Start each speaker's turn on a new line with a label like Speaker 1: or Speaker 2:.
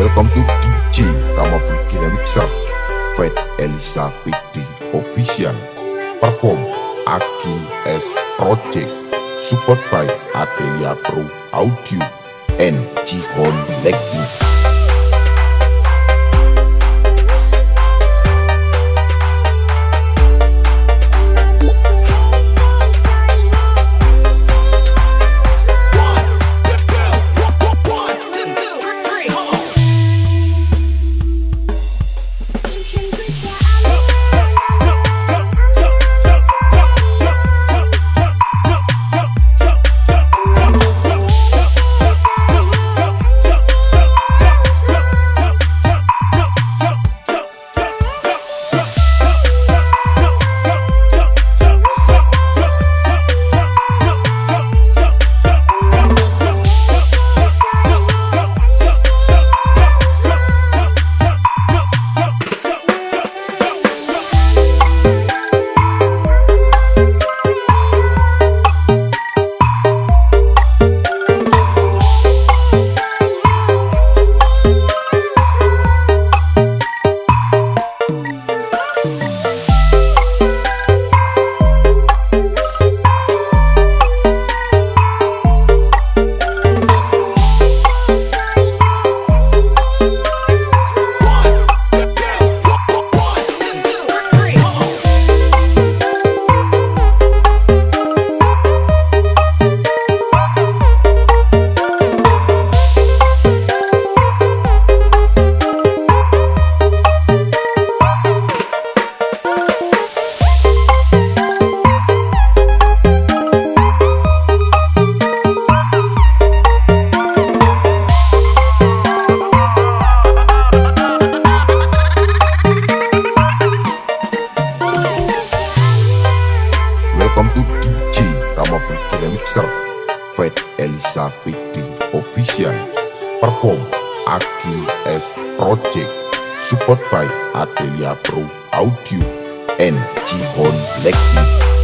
Speaker 1: Welcome to DJ Ramafriki Remixer Fat Elisa PD Official. Perform Akin S Project. Support by Adelia Pro Audio and Jihon Legend Ramafriki Remixer Fat Elisa Official. Perform Akin S Project Support by Adelia Pro Audio and Jihon Legend